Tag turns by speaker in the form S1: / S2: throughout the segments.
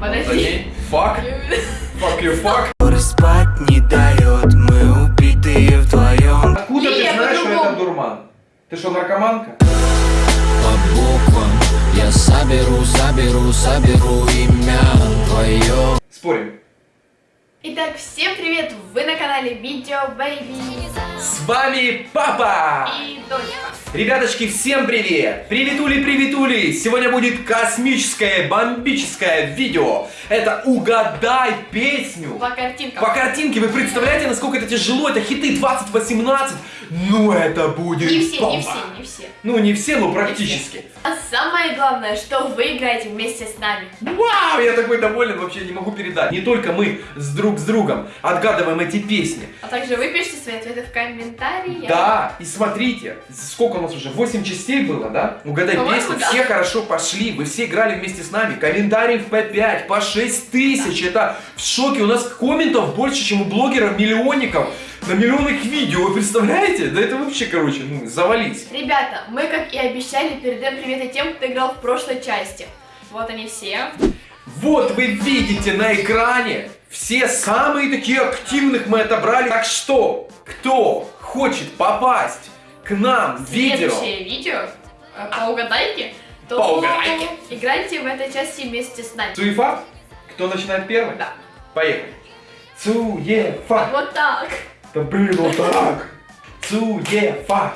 S1: Подожди. Fuck. Fuck you, fuck.
S2: Спать не дает, мы убитые вдвоем
S1: Откуда ты знаешь, что это дурман? Ты что, наркоманка?
S2: По буквам я соберу, соберу, соберу имя твое
S1: Спорим.
S3: Итак, всем привет! Вы на канале Видео Бэйби
S1: С вами папа!
S3: и дочка.
S1: Ребяточки, всем привет! Приветули, приветули! Сегодня будет космическое, бомбическое видео. Это «Угадай песню».
S3: По картинкам.
S1: По картинке вы представляете, насколько это тяжело? Это хиты 2018. Ну это будет
S3: Не все, не
S1: бомба.
S3: все, не все.
S1: Ну не все, но практически.
S3: А самое главное, что вы играете вместе с нами.
S1: Вау, я такой доволен, вообще не могу передать. Не только мы с друг с другом отгадываем эти песни.
S3: А также вы пишите свои ответы в комментариях.
S1: Да, и смотрите, сколько у нас уже, 8 частей было, да? Угадай песню,
S3: да.
S1: все хорошо пошли, вы все играли вместе с нами. Комментариев по 5, по 6 тысяч, это в шоке. У нас комментов больше, чем у блогеров-миллионников на миллионных видео, вы представляете? Да это вообще, короче, ну, завались.
S3: Ребята, мы, как и обещали, передаем приветы тем, кто играл в прошлой части. Вот они все.
S1: Вот вы видите на экране, все самые такие активных мы отобрали. Так что, кто хочет попасть к нам в видео,
S3: Следующее видео э, по угадайке, то
S1: По угадайке.
S3: играйте в этой части вместе с нами.
S1: Цуефа, кто начинает первый?
S3: Да.
S1: Поехали. Цуефа.
S3: Вот так.
S1: Да блин, вот так. Цуефа.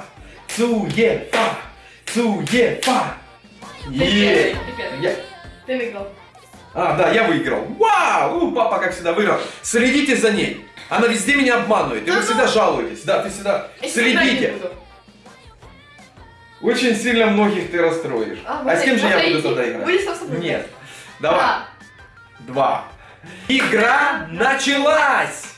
S1: Цуефа. Цуефа. Е.
S3: ты выиграл.
S1: А, да, я выиграл. Вау! У, папа, как всегда, выиграл. Следите за ней. Она везде меня обманывает. И вы всегда жалуетесь. Да, ты всегда следите. Очень сильно многих ты расстроишь. А,
S3: вот
S1: с кем же я буду тогда играть? Нет. Давай.
S3: Да.
S1: Два. Игра началась!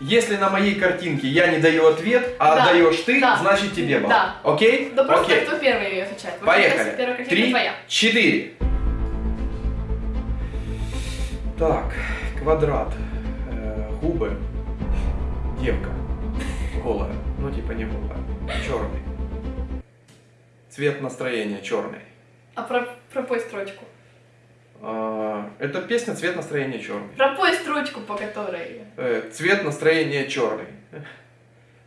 S1: Если на моей картинке я не даю ответ, а
S3: Да.
S1: даешь ты,
S3: Да.
S1: значит тебе балл.
S3: Да.
S1: Окей?
S3: Да просто
S1: Окей.
S3: кто первый отвечает. Вот
S1: Поехали. Три, четыре. Так, квадрат. Э, губы. Девка. Голая. Ну, типа не голая. Черный. Цвет настроения черный.
S3: А про, пропой строчку.
S1: А, это песня «Цвет настроения черный».
S3: Пропой строчку, по которой...
S1: Э, цвет настроения черный.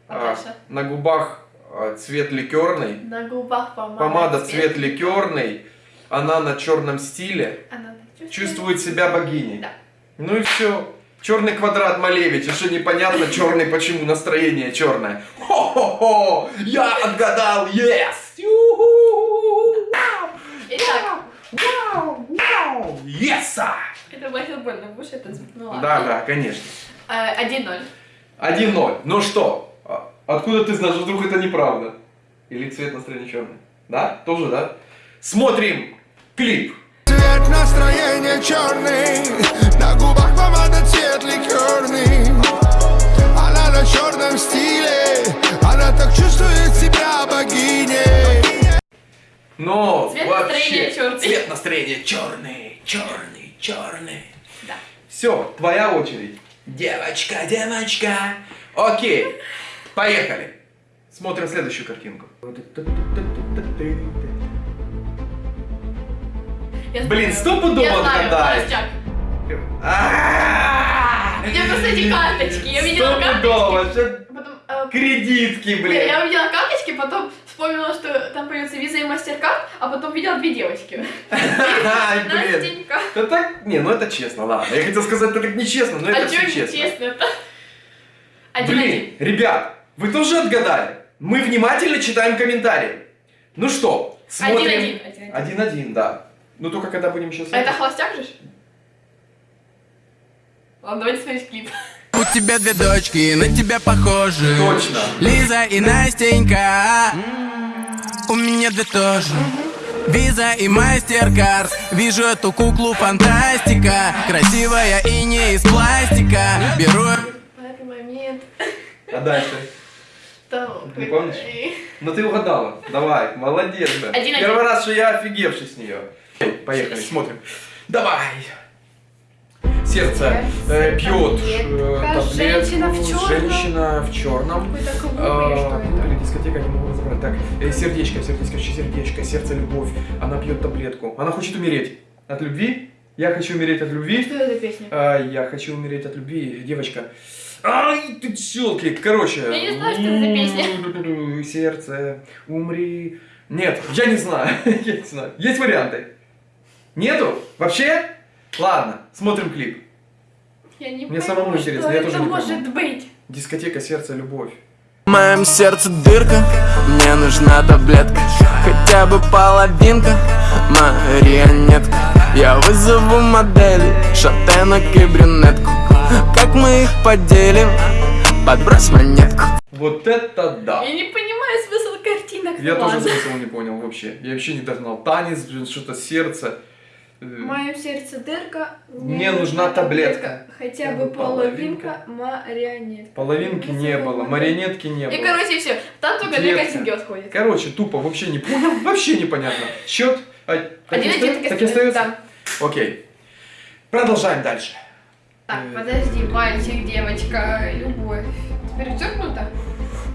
S3: А дальше?
S1: на губах а, цвет ликерный.
S3: На губах помада.
S1: Помада цвет ликерный. Она на черном стиле.
S3: Она
S1: Чувствует себя богиней.
S3: Да.
S1: Ну и все. Черный квадрат Малевича, что непонятно черный, почему настроение черное. Хо-хо-хо! Я отгадал! Yes!
S3: Итак,
S1: Вау! Вау! Yes! а!
S3: это будет больно, будешь это... Ну.
S1: Да, да, конечно.
S3: Э, 1-0.
S1: 1-0. Ну что? а- Откуда ты знаешь, вдруг это неправда? Или цвет настроения черный? Да? Тоже, да? Смотрим клип.
S4: Цвет настроения черный, на губах помада цвет ликерный. Она на черном стиле, она так чувствует себя богиней.
S1: Но
S3: Цвет
S1: вообще,
S3: настроения чёрный.
S1: Цвет настроения черный, черный, черный.
S3: Да.
S1: Все, твоя очередь. Девочка, девочка. Окей, поехали. Смотрим следующую картинку.
S3: Я
S1: Блин, стопудово
S3: Я.
S1: А-а-а!
S3: У меня просто эти карточки. Я видела карточки. Потом, э,
S1: Кредитки,
S3: я,
S1: блин.
S3: я увидела карточки, потом вспомнила, что там появится виза и мастер-карт, а потом видела две девочки.
S1: Ай, блин.
S3: Настенька.
S1: Да так, не, ну это честно, ладно. Я хотел сказать, это так нечестно, но
S3: А
S1: это все
S3: не
S1: честно.
S3: честно это? Один-один.
S1: Блин, ребят, вы тоже отгадали? Мы внимательно читаем комментарии. Ну что, смотрим.
S3: Один-один. Один-один.
S1: Да. Ну только когда будем сейчас...
S3: А это холостяк же? Ладно, давайте смотреть клип.
S2: У тебя две дочки, на тебя похожи
S1: Точно.
S2: Лиза и Настенька У меня две тоже Виза и мастер-карт Вижу эту куклу фантастика Красивая и не из пластика Беру
S3: В этот момент.
S1: А дальше?
S3: Там,
S1: Не помнишь? Ну ты угадала. Давай, молодец, да.
S3: Один-один.
S1: Первый раз, что я офигевший с нее. Поехали, смотрим. Давай. Сердце э, пьет э, таблетку.
S3: Женщина в чёрном.
S1: Женщина в черном.
S3: Какой-то клуб
S1: А,
S3: что это?
S1: Дискотека, не могу разобрать. Так, э, сердечко, сердечко, сердечко, сердце, любовь. Она пьет таблетку. Она хочет умереть. От любви Я хочу умереть от любви.
S3: Что это за песня?
S1: А, я хочу умереть от любви, девочка. Ай, ты челки. Короче.
S3: Я не знаю, что это за песня.
S1: Сердце, умри. Нет, я не знаю. Я не знаю. Есть варианты? Нету? Вообще? Ладно, смотрим клип.
S3: Я не
S1: Мне
S3: пойму,
S1: самому интересно, я
S3: это
S1: тоже не
S3: может
S1: пойму.
S3: быть.
S1: Дискотека сердце, любовь.
S2: В моем сердце дырка, мне нужна таблетка Хотя бы половинка, марионетка Я вызову модели, шатенок и брюнетку Как мы их поделим, подбрось монетку
S1: Вот это да.
S3: Я не понимаю смысл картинок.
S1: Я тоже смысл не понял вообще. Я вообще не догнал. Танец, блин, что-то сердце. Э,
S3: В моем сердце дырка.
S1: Мне нужна таблетка.
S3: Хотя бы половинка марионетка.
S1: Половинки не было, марионетки не
S3: И
S1: было.
S3: короче все. Там только две картинки отходят.
S1: Короче, тупо, вообще не понял, вообще непонятно. Счет а, и
S3: Один один
S1: так и остается?
S3: Да.
S1: Окей. Продолжаем дальше.
S3: Так,
S1: Э.
S3: подожди, мальчик, девочка, любовь. Перечеркнуто?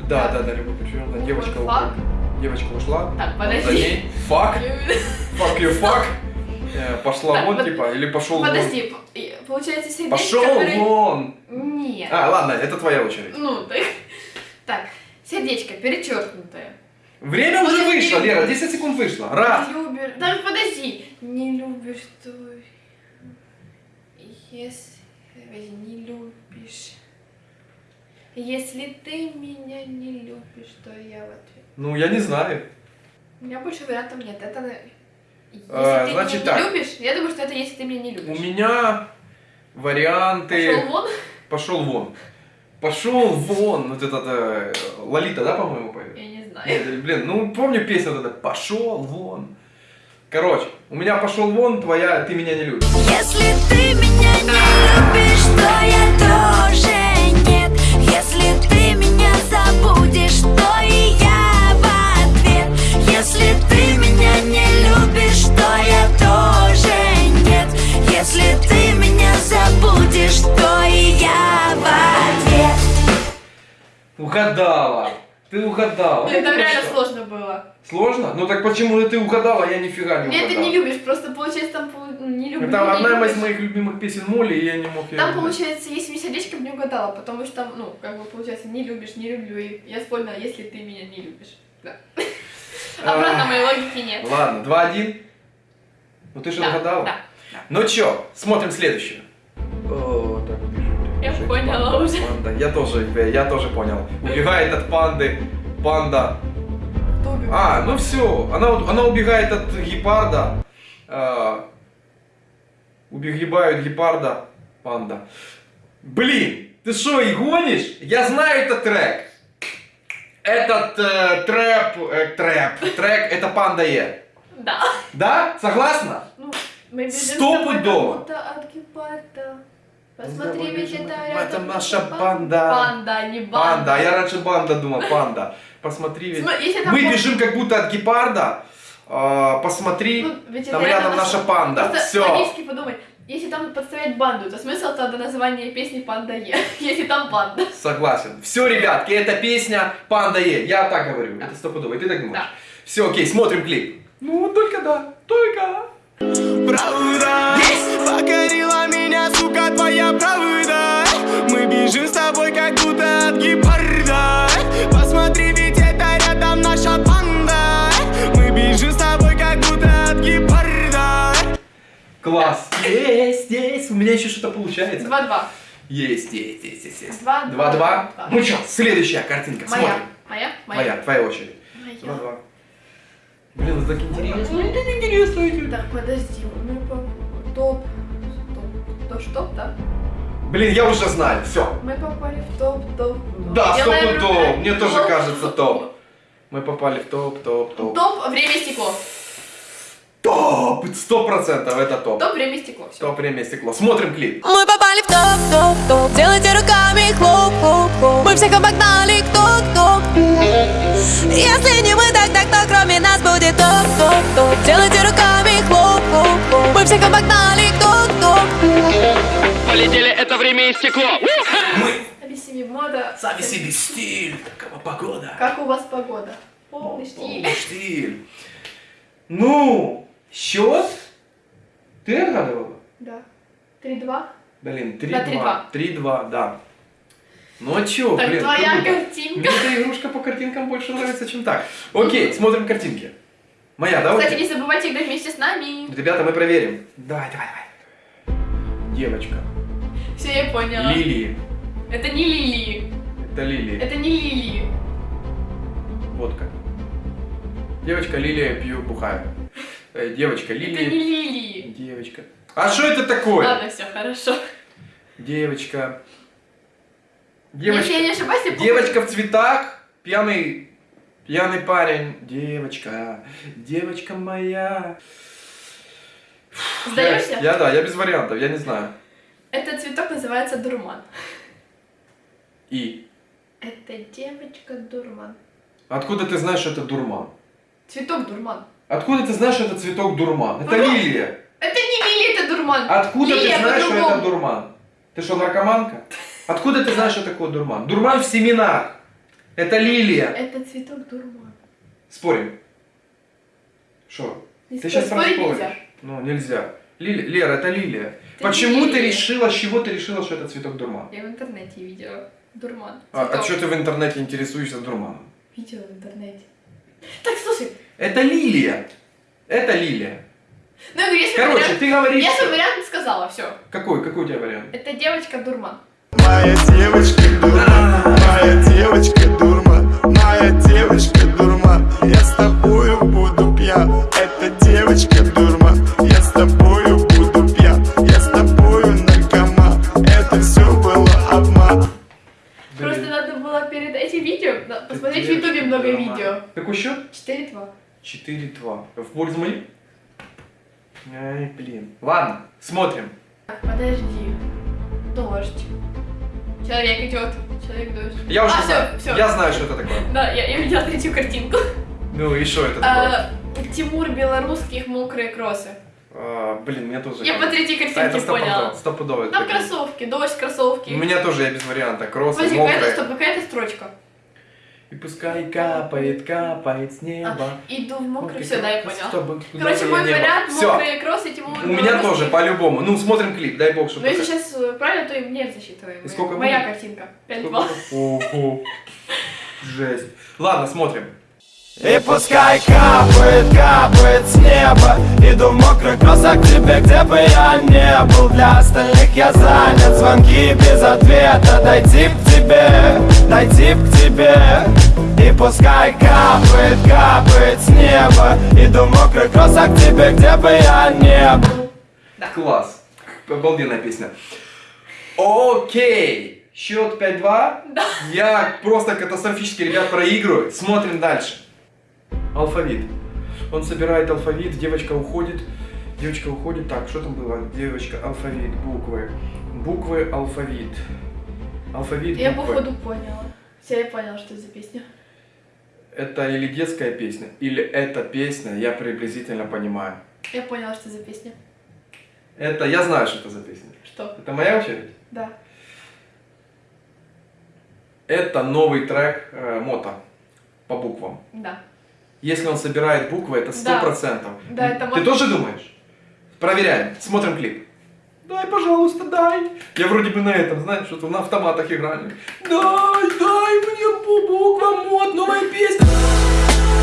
S1: Да,
S3: Так.
S1: да, да, любовь перевернута. Девочка
S3: Фак.
S1: ушла. Девочка ушла.
S3: Так, подожди.
S1: Фак. Fuck you, fuck. Э, Пошла вон, типа, или пошел вон.
S3: Подожди, получается сердечко...
S1: Пошел вон.
S3: Нет.
S1: А, ладно, это твоя очередь.
S3: Ну, так. Так, сердечко перечеркнутое.
S1: Время уже вышло, Лера, 10 секунд вышло. Раз.
S3: Любишь... Да подожди. Не любишь, то... Если... Не любишь... Если ты меня не любишь, то я в ответ.
S1: Ну, я не знаю.
S3: У меня больше вариантов нет. Это... на- Если
S1: А,
S3: ты
S1: значит
S3: меня
S1: так.
S3: не любишь, я думаю, что это если ты меня не
S1: У
S3: любишь.
S1: меня варианты...
S3: Пошел вон.
S1: Пошел вон. Пошел вон. Вот этот э, Лолита, да, по-моему, поет?
S3: Я не знаю.
S1: Нет, блин, ну помню песню вот эта Пошел вон. Короче, у меня пошел вон, твоя ты меня не любишь.
S5: Если ты меня не любишь, то я тоже нет Если ты меня забудешь, то и я в ответ Если ты меня не тоже нет Если ты меня забудешь, то и я в ответ
S1: Угадала. Ты угадала.
S3: Это
S1: Ну,
S3: реально
S1: что?
S3: сложно было.
S1: Сложно? Ну так почему ты угадала, а я нифига не
S3: Нет, ты не любишь, просто получается там не люблю.
S1: Это
S3: не
S1: одна
S3: любишь.
S1: из моих любимых песен Молли, и я не мог ее
S3: Там получается, если мне сердечком не угадала, потому что там, ну, как бы получается, не любишь, не люблю, и я вспомнила, если ты меня не любишь. Да. Обратно моей логики нет.
S1: Ладно, 2-1. Ну ты же
S3: Да,
S1: угадала.
S3: да.
S1: Ну чё, смотрим следующую. О, так бежит.
S3: Я
S1: бежит
S3: поняла
S1: панда,
S3: уже.
S1: Панда. Я тоже, э, я тоже понял. Убегает от панды. Панда. А, ну все. Она, она убегает от гепарда. А, убегают гепарда. Панда. Блин, ты что, и гонишь? Я знаю этот трек. Этот э, трэп, э, трэп, трек, это панда Е.
S3: Да.
S1: Да? Согласна?
S3: Ну, мы бежим с
S1: Стопудово.
S3: тобой как будто от гепарда. Посмотри, ведь это
S1: Это
S3: рядом
S1: наша
S3: бан-
S1: банда.
S3: Банда, а не банда.
S1: Панда, а я раньше банда думал, панда. Посмотри, ведь... Мы бежим как будто от гепарда. А, посмотри,
S3: Ну, ведь
S1: там
S3: это
S1: рядом наша панда. Все.
S3: логически подумай, если там подставлять банду, то смысл тогда названия песни «Панда Е», если там банда.
S1: Согласен. Все, ребятки, эта песня Панда Е. Я так говорю.
S3: Да.
S1: Это стопудово. И ты так думаешь?
S3: Да.
S1: Все, окей, смотрим клип. Ну, только да. Только.
S2: Правда Покорила меня, сука, твоя правда Мы бежим с тобой, как будто от гепарда Посмотри, ведь это рядом наша банда Мы бежим с тобой, как будто от гепарда
S1: Класс. Есть, есть. У меня еще что-то получается.
S3: 2-2.
S1: Есть, есть, есть, есть. есть.
S3: Два, два,
S1: Два-два.
S3: два.
S1: Ну что, следующая картинка.
S3: Моя.
S1: Смотрим.
S3: Моя?
S1: Твоя, твоя очередь.
S3: Моя.
S1: Два-два. Блин, это так интересно. Это так интересно.
S3: Так, подожди, мы по... Топ... Топ... То что, да?
S1: Блин, я уже знаю. Все.
S3: Мы попали в топ, топ.
S1: Да,
S3: Делаем
S1: стоп, топ.
S3: руками.
S1: Мне тоже кажется топ. Мы попали в топ, топ, топ.
S3: Топ, время стекло.
S1: Топ! Сто процентов это топ.
S3: Топ, время стекло. Все.
S1: Топ время стекло. Смотрим клип.
S5: Мы попали в топ, топ, топ Делайте руками хлоп, хлоп, хлоп Мы всех обогнали, кто, кто Если не мы, тогда кто кроме нас будет топ, топ, топ Делайте руками хлоп, хлоп, хлоп Мы всех обогнали, кто, кто
S6: Полетели, это время и стекло.
S1: Мы
S3: Объясни мода.
S1: сами себе стиль. Такова погода.
S3: Как у вас погода? Полный стиль.
S1: Полный стиль. Ну, счет? Ты отгадывала?
S3: Да. Три-два.
S1: Блин,
S3: Да,
S1: 3-2. 3-2, да. Ну а чё,
S3: Так
S1: блин,
S3: твоя
S1: круто.
S3: картинка.
S1: Мне эта игрушка по картинкам больше нравится, чем так. Окей, смотрим картинки. Моя, давай.
S3: Кстати, не забывайте играть вместе с нами.
S1: Ребята, мы проверим. Давай, давай, давай. Девочка.
S3: Все, я поняла.
S1: Лилии.
S3: Это не лилии.
S1: Это лилии.
S3: Это не лилии.
S1: Водка. Девочка Лилия пью бухаю. Э, девочка
S3: Это не лилии.
S1: Девочка. А что это такое?
S3: Ладно, все, хорошо.
S1: Девочка.
S3: Если я
S1: Девочка.
S3: не ошибаюсь, я
S1: Девочка в цветах. Пьяный. Пьяный парень. Девочка. Девочка моя.
S3: Сдаешься?
S1: Я, я да, я без вариантов, я не знаю.
S3: Этот цветок называется дурман.
S1: И.
S3: Это девочка дурман.
S1: Откуда ты знаешь, что это дурман?
S3: Цветок дурман.
S1: Откуда ты знаешь, что это цветок дурман? Это
S3: Ну,
S1: лилия.
S3: Это не лилия, это дурман.
S1: Откуда
S3: Лилия
S1: ты знаешь, что это дурман? Ты что, наркоманка? Откуда ты знаешь, что такое дурман? Дурман в семенах. Это лилия.
S3: Это цветок дурман.
S1: Спорим. Что? Ты
S3: спорь,
S1: сейчас
S3: спорить
S1: проспоришь.
S3: нельзя.
S1: Ну, нельзя. Лили- Лера, это лилия.
S3: Это
S1: Почему
S3: не
S1: ты
S3: лилия.
S1: решила, с чего ты решила, что это цветок дурман?
S3: Я в интернете видела. Дурман.
S1: А, а
S3: Цветок.
S1: что ты в интернете интересуешься дурманом?
S3: Видела в интернете. Так, слушай,
S1: Это лилия. Это лилия.
S3: ну я говорю, если
S1: Короче,
S3: вариант...
S1: ты говоришь...
S3: Я свой вариант сказала, все.
S1: Какой? Какой у тебя вариант?
S3: Это девочка дурман.
S4: Моя девочка дурман, моя девочка дурман, моя девочка дурман, я с тобою буду пьян. Это девочка дурман, я с тобою буду пьян, я с тобою наркоман. Это все было обман.
S3: Просто надо было перед этим видео посмотреть в ютубе много
S1: дурман.
S3: видео.
S1: Какой счет?
S3: 4-2.
S1: 4-2. В пользу моей? Ай, блин. Ладно, смотрим.
S3: Так, подожди. Дождь. Человек идет. Человек дождь.
S1: Я уже
S3: а,
S1: знаю.
S3: Все, все.
S1: Я знаю, что это такое.
S3: Да, я, я видела третью картинку.
S1: Ну и что это такое?
S3: А, Тимур Белорусских мокрые кроссы.
S1: А, блин, мне тоже...
S3: Я по третьей
S1: это
S3: картинке
S1: стопудово,
S3: поняла.
S1: стопудово.
S3: Там кроссовки, дождь, кроссовки.
S1: У меня тоже я без варианта. Кроссы,
S3: какая-то,
S1: мокрые.
S3: какая-то строчка.
S1: И пускай капает, капает с неба.
S3: А, иду в мокрый, все, да, я
S1: кросс,
S3: поняла.
S1: чтобы
S3: Короче, мой вариант мокрые кроссы, Тимур
S1: У меня тоже, по-любому. Ну, смотрим клип, дай бог,
S3: Но
S1: чтобы...
S3: если сейчас э, правильно, то и мне засчитываем.
S1: И сколько
S3: Моя
S1: будет?
S3: картинка. 5-2.
S1: Ого. Жесть. Ладно, смотрим.
S7: И пускай капает, капает с неба Иду в мокрых кроссах к тебе, где бы я не был Для остальных я занят, звонки без ответа Дойти к тебе, дойти к тебе И пускай капает, капает с неба Иду в мокрых кроссах к тебе, где бы я не был
S1: Класс. Обалденная песня. Окей. Счет 5-2.
S3: Да.
S1: Я просто катастрофически, ребят, проигрываю. Смотрим дальше. Алфавит. Он собирает алфавит, девочка уходит. Девочка уходит. Так, что там было? Девочка, алфавит, буквы. Буквы, алфавит. Алфавит,
S3: Я
S1: буквы.
S3: походу поняла. Все, я поняла, что это за песня.
S1: Это или детская песня, или эта песня, я приблизительно понимаю.
S3: Я поняла, что за песня.
S1: Это, я знаю, что это за песня.
S3: Что?
S1: Это моя очередь?
S3: Да.
S1: Это новый трек э, Мота по буквам.
S3: Да.
S1: Если он собирает буквы, это сто
S3: Да.
S1: процентов.
S3: Да, это
S1: Ты
S3: Мота.
S1: тоже думаешь? Проверяем. Смотрим клип. Дай, пожалуйста, дай. Я вроде бы на этом, знаешь, что-то на автоматах играли. Дай, дай мне по буквам мод, новая песня.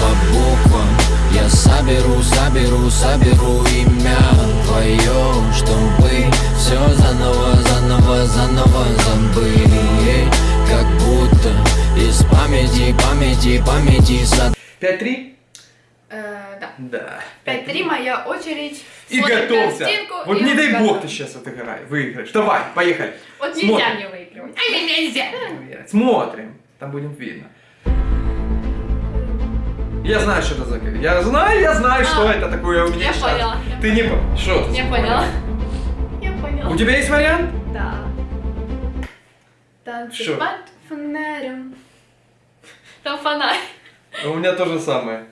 S2: По буквам я соберу, соберу, соберу имя твое Чтобы все заново, заново, заново забыли Как будто из памяти, памяти, памяти сад
S1: 5-3?
S3: Э, да.
S1: Да.
S3: 5-3, моя очередь.
S1: И
S3: Смотрим
S1: готовься.
S3: картинку
S1: Вот
S3: и
S1: не дай
S3: готов.
S1: бог ты сейчас отыграешь, выиграешь. Давай, поехали.
S3: Вот нельзя
S1: Смотрим.
S3: мне выигрывать. Нельзя.
S1: Смотрим. Там будет видно. Я знаю, что это за Я знаю, я знаю, что
S3: А,
S1: это такое у
S3: я поняла, я
S1: Ты не понял. Что ты?
S3: Я поняла. Я поняла.
S1: У тебя есть вариант?
S3: Да. Танцы
S1: Что?
S3: под фонарем. Там фонарь.
S1: А У меня то же самое.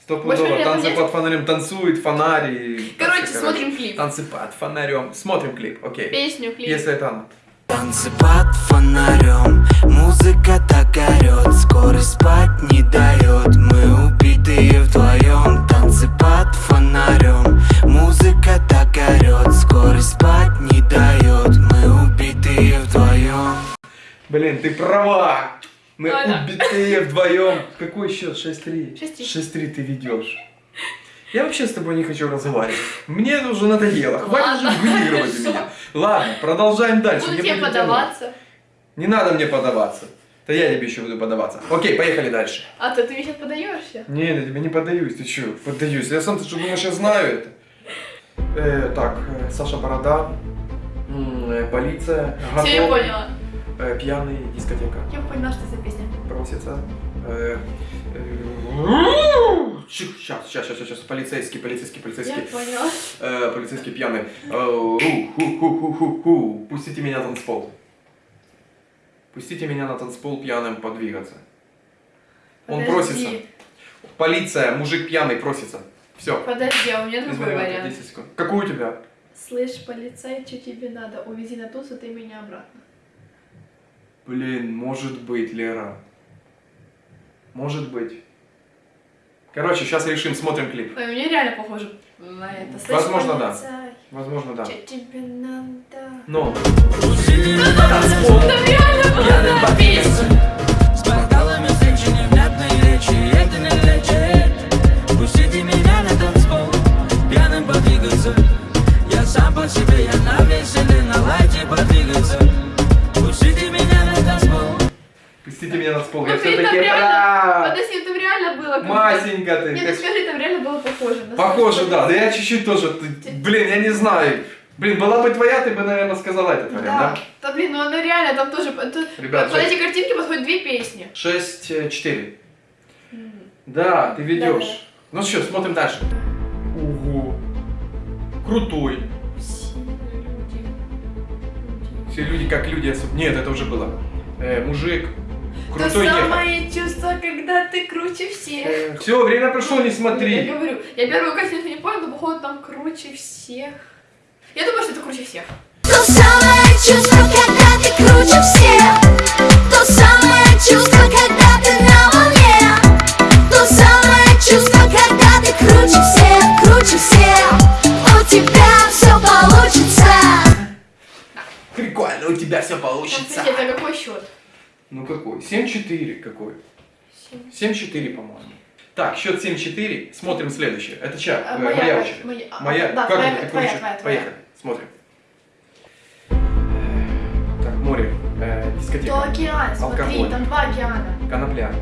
S1: Стопудово. Танцы
S3: нет?
S1: под фонарем танцует, фонарь и...
S3: Короче,
S1: Короче,
S3: смотрим клип.
S1: Танцы под фонарем. Смотрим клип, окей.
S3: Песню, клип.
S1: Если это она.
S2: Танцы под фонарем, Мы
S3: Ладно.
S1: убитые вдвоем. Какой счет? 6-3.
S3: 6-3.
S1: 6-3 ты ведешь. Я вообще с тобой не хочу разговаривать. Мне это уже надоело. Хватит
S3: Ладно,
S1: же выигрывать меня. Ладно, продолжаем дальше.
S3: Буду тебе подаваться.
S1: Не надо мне подаваться. Да я тебе еще буду подаваться. Окей, поехали дальше.
S3: А то ты мне сейчас подаешься.
S1: Не, я тебе не поддаюсь, ты че, поддаюсь. Я сам, ты что думаешь, я знаю это? Э, так, э, Саша Борода, э, полиция,
S3: Все, я поняла.
S1: Э, пьяный, дискотека,
S3: Я поняла, что за песня.
S1: просится. Э, Сейчас, сейчас, сейчас, сейчас, полицейский, полицейский,
S3: Я
S1: полицейский,
S3: поняла.
S1: э, полицейский пьяный. Э. Пустите меня на танцпол. Пустите меня на танцпол пьяным подвигаться. Он просится. Полиция, мужик пьяный просится. Все.
S3: Подожди, а у меня другой вариант.
S1: 10 секунд. Какой у тебя?
S3: Слышь, полицай, что тебе надо? Увези на тусу, ты меня обратно.
S1: Блин, может быть, Лера. Может быть. Короче, сейчас решим, смотрим клип.
S3: Ой, мне реально похоже на это. Слышь,
S1: Возможно, да. Возможно, да.
S3: чё тебе надо?
S1: Но. Чуть-чуть тоже. ты- Блин, я не знаю. Блин, была бы твоя, ты бы, наверное, сказала этот вариант,
S3: Да.
S1: да?
S3: Да блин, ну она реально там тоже.
S1: Ребят,
S3: под эти картинки подходят две песни.
S1: 6-4. Да, ты ведешь. Ну что, смотрим дальше. Ого. Крутой.
S3: Все люди.
S1: Все люди как люди. Нет, это уже было. Э, мужик.
S3: То
S1: Крутой ехал.
S3: самое чувство, когда ты круче всех.
S1: Все, время прошло, не
S3: Я
S1: смотри.
S3: говорю, я первую картинку не понял, но походу там круче всех. Я думаю, что это круче всех.
S5: То самое чувство, когда ты круче всех То самое чувство, когда ты на волне То самое чувство, когда ты круче всех, круче всех У тебя все получится
S1: Прикольно, у тебя все получится.
S3: кстати, это какой счет?
S1: Ну какой? 7-4 какой?
S3: Семь.
S1: 7-4, по-моему. Так, счет 7-4. Смотрим следующее. Это чья?
S3: А,
S1: Э,
S3: моя,
S1: моя
S3: моя,
S1: очередь.
S3: моя. А,
S1: Моя.
S3: да,
S1: как
S3: твоя,
S1: это?
S3: Твоя, твоя, твоя.
S1: Поехали. Смотрим. Так, море. Э, дискотека.
S3: То океан, смотри,
S1: Алкоголь.
S3: там два океана.
S1: Конопля.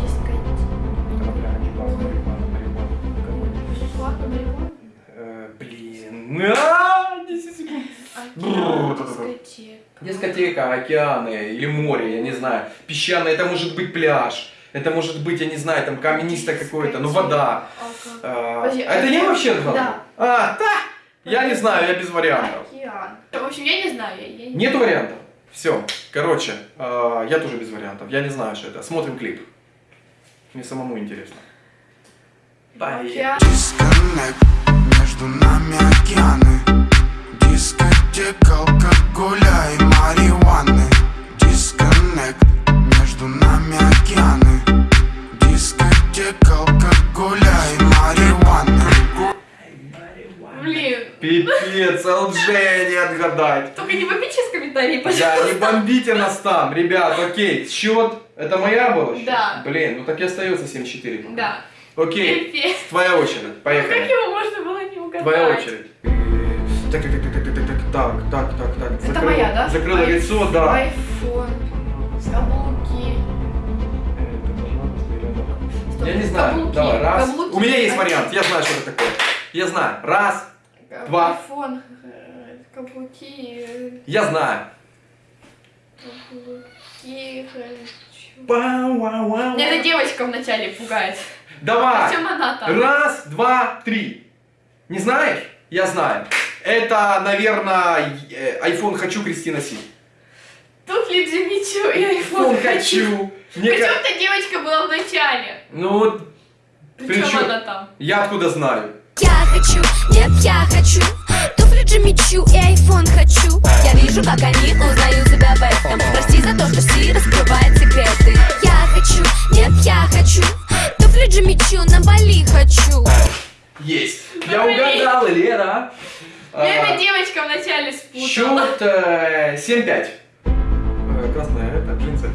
S3: Дискотека.
S1: Конопля, анчуаз, марихуана, марихуана, алкоголь. Э, Блин. А, 10 секунд.
S3: Океан, дискотека.
S1: Дискотека, океаны или море, я не знаю. Песчаное, это может быть пляж. Это может быть, я не знаю, там каменистое какое-то, ну вода.
S3: Алкоголь.
S1: А,
S3: Подожди,
S1: а это
S3: океан?
S1: вообще два?
S3: Да.
S1: А, да! Я не знаю, я без вариантов.
S3: Океан. В общем, я не знаю. Я, я не
S1: Нет вариантов? Все. Короче, а, я тоже без вариантов. Я не знаю, что это. Смотрим клип. Мне самому интересно. Поехали.
S8: Между нами океаны Дискотека, алкоголя и марихуаны Дисконнект Между нами океаны Дискотека, алкоголя и марихуаны
S3: Блин.
S1: Пипец, ЛДЖ не отгадать.
S3: Только не бомбите сейчас комментарии,
S1: Да,
S3: пожалуйста.
S1: не бомбите нас там, ребят, окей. Счет, это моя была? счет?
S3: Да.
S1: Блин, ну так и остается 7-4. пока.
S3: Да.
S1: Окей,
S3: Пипец.
S1: твоя очередь,
S3: Ну, Как
S1: поехали.
S3: его можно было не угадать?
S1: Твоя очередь. Так, так, так, так, так, так, так, так, так, так.
S3: Это моя, да?
S1: Закрыла
S3: Ай-
S1: лицо, да.
S3: Айфон. Каблуки. Стоп,
S1: Я не знаю.
S3: каблуки,
S1: Давай, раз.
S3: каблуки,
S1: У меня есть
S3: айфон.
S1: вариант, я знаю, что это такое. Я знаю. Раз. Два.
S3: Айфон. Каблуки.
S1: Я знаю.
S3: Каблуки.
S1: Пау-вау-вау.
S3: Меня эта девочка вначале пугает.
S1: Давай.
S3: Причем она там?
S1: Раз, два, три. Не знаешь? Я знаю. Это, наверное, э, iPhone хочу Кристина Си.
S3: Туфли Джимичу и айфон
S1: iPhone хочу. Мне
S3: Причем
S1: ка-
S3: девочка была в начале.
S1: Ну вот,
S3: Причем
S1: Причем-
S3: она там.
S1: я откуда знаю?
S5: Я хочу, нет, я хочу Туфли Джимичу и айфон хочу Я вижу, как они узнают себя в этом Прости за то, что Си раскрывает секреты Я хочу, нет, я хочу Туфли мечу, на Бали хочу
S1: Есть. Я угадал, Лера.
S3: Я эта
S1: А,
S3: девочка вначале спутала.
S1: Счет э, 7-5. Э, Красная, это джинсы.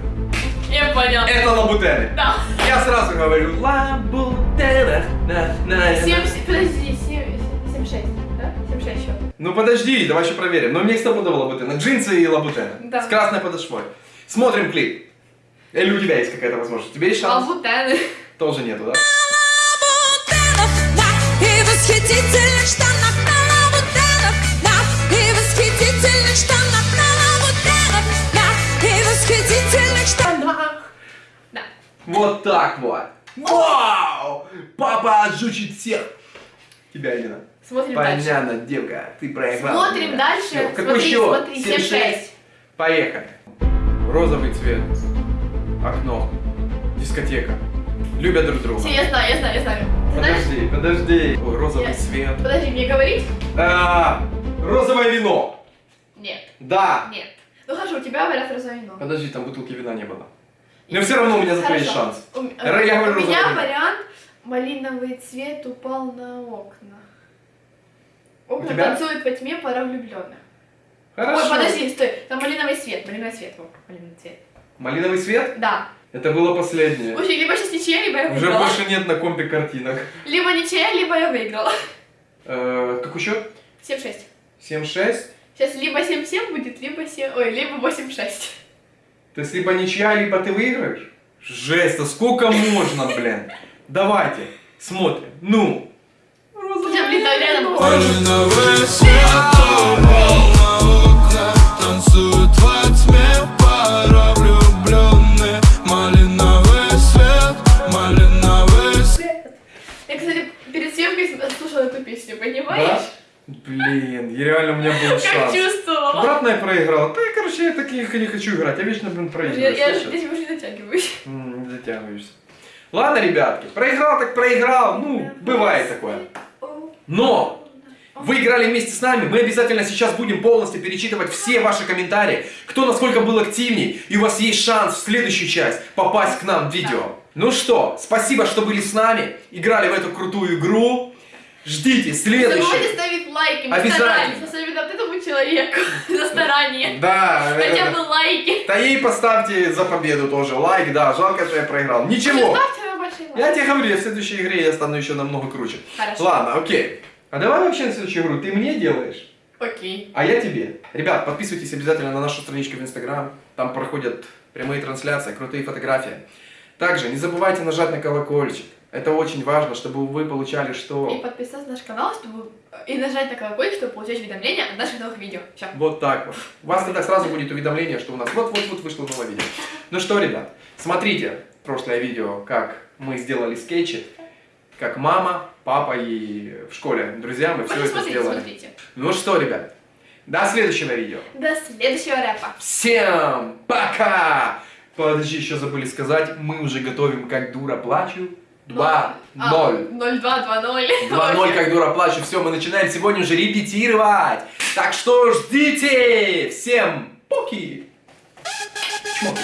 S3: Я понял.
S1: Это лабутены.
S3: Да.
S1: Я сразу говорю лабутена. на, на, на.
S3: 7, подожди, 7, 7, 6, да? 7, 6 счет.
S1: Ну подожди, давай еще проверим. Но мне стопудово лабутена. Джинсы и лабутена.
S3: Да.
S1: С красной подошвой. Смотрим клип. Или у тебя есть какая-то возможность? У тебя есть шанс?
S3: Лабутены.
S1: Тоже нету, да?
S5: И восхитительных штанах на лабутенах,
S1: Вот так вот. Вау! Папа отжучит всех. Тебя, Алина.
S3: Смотрим дальше.
S1: Понятно, девка, ты проиграла.
S3: Смотрим
S1: меня.
S3: дальше.
S1: Всё, Какой
S3: Смотри,
S1: счет?
S3: смотри, 7-6.
S1: Поехали. Розовый цвет. Окно. Дискотека. Любят друг друга.
S3: Все, я знаю, я знаю, я знаю. Ты знаешь?
S1: Подожди, подожди. Ой, розовый
S3: Я-
S1: цвет.
S3: Подожди, мне говорить?
S1: А, розовое вино.
S3: Нет,
S1: Да.
S3: нет. Ну хорошо, у тебя говорят розовое вино.
S1: Подожди, там бутылки вина не было. Но все равно у меня зато есть шанс.
S3: У,
S1: я говорю
S3: у меня вариант малиновый цвет упал на окна. Окна танцуют во тьме пара влюбленных.
S1: Хорошо.
S3: Ой, подожди, стой. Там малиновый цвет, малиновый цвет. О, малиновый цвет.
S1: Малиновый цвет?
S3: Да.
S1: Это было последнее.
S3: Слушай, либо сейчас ничья, либо я
S1: Уже
S3: выиграла.
S1: больше нет на компе картинок.
S3: Либо ничья, либо я выиграла.
S1: Э, какой счет?
S3: 7-6.
S1: 7-6.
S3: Сейчас либо 7-7 будет, либо 7... Ой, либо 8-6.
S1: То есть либо ничья, либо ты выиграешь? Жесть, а сколько можно, блин? Давайте, смотрим. Ну.
S9: Малиновый свет упал на окна Танцуют во тьме пара влюбленные Малиновый свет, малиновый свет
S3: Я, кстати, перед съемкой слушала эту песню,
S1: Да? Блин, я реально у меня был
S3: Как
S1: шанс.
S3: чувствовала.
S1: Обратно я проиграл. Да, короче, я таких не хочу играть. Я вечно, блин,
S3: Я,
S1: проигрываю.
S3: я
S1: слышишь?
S3: здесь уже.
S1: М, Не затягиваешься. Ладно, ребятки, проиграл так проиграл. Ну, бывает такое. Но вы играли вместе с нами, мы обязательно сейчас будем полностью перечитывать все ваши комментарии, кто насколько был активней, и у вас есть шанс в следующую часть попасть к нам в видео. Ну что, спасибо, что были с нами, играли в эту крутую игру. Ждите
S3: Не
S1: следующую.
S3: забывайте ставить лайки, мы старались, особенно вот этому человеку за старание.
S1: Да,
S3: Хотя
S1: э,
S3: бы лайки.
S1: да ей поставьте за победу тоже лайк, да, жалко, что я проиграл. Ничего, я тебе говорю, в следующей игре я стану еще намного круче.
S3: Хорошо.
S1: Ладно, окей. А давай вообще на следующую игру ты мне делаешь?
S3: Окей.
S1: А я тебе. Ребят, подписывайтесь обязательно на нашу страничку в Инстаграм. Там проходят прямые трансляции, крутые фотографии. Также не забывайте нажать на колокольчик. Это очень важно, чтобы вы получали
S3: И
S1: что...
S3: подписаться на наш канал, чтобы и нажать на колокольчик, чтобы получать уведомления о наших новых видео. Все.
S1: Вот так вот. У вас тогда сразу будет уведомление, что у нас вот-вот-вот вышло новое видео. Ну что, ребят, смотрите прошлое видео, как мы сделали скетчи, как мама, папа и в школе друзья, мы все это
S3: Смотрите,
S1: сделали.
S3: смотрите.
S1: Ну что, ребят, до следующего видео.
S3: До следующего рэпа.
S1: Всем пока! Подожди, еще забыли сказать, мы уже готовим как дура плачу. 2-0.
S3: А, 0-2-2-0.
S1: 2-0, как дура плачу. Все, мы начинаем сегодня уже репетировать. Так что ждите! Всем поки! Чмоки!